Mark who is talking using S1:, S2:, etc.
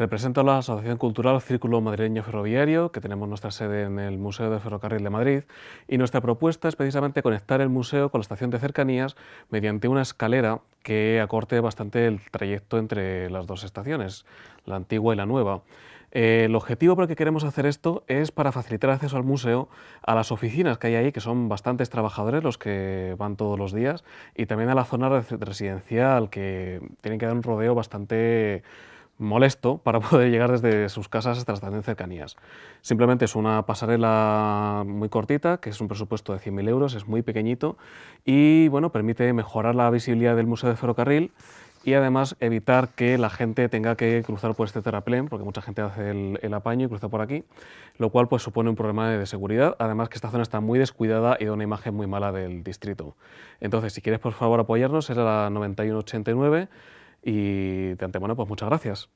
S1: Represento a la Asociación Cultural Círculo Madrileño Ferroviario, que tenemos nuestra sede en el Museo de Ferrocarril de Madrid, y nuestra propuesta es precisamente conectar el museo con la estación de cercanías mediante una escalera que acorte bastante el trayecto entre las dos estaciones, la antigua y la nueva. Eh, el objetivo por el que queremos hacer esto es para facilitar acceso al museo a las oficinas que hay ahí, que son bastantes trabajadores los que van todos los días, y también a la zona residencial, que tienen que dar un rodeo bastante molesto para poder llegar desde sus casas hasta las estaciones cercanías. Simplemente es una pasarela muy cortita, que es un presupuesto de 100.000 euros, es muy pequeñito y bueno, permite mejorar la visibilidad del Museo de Ferrocarril y además evitar que la gente tenga que cruzar por este terraplén, porque mucha gente hace el, apaño y cruza por aquí, lo cual pues supone un problema de seguridad, además que esta zona está muy descuidada y da una imagen muy mala del distrito. Entonces, si quieres por favor apoyarnos, es la 9189 y de antemano pues muchas gracias.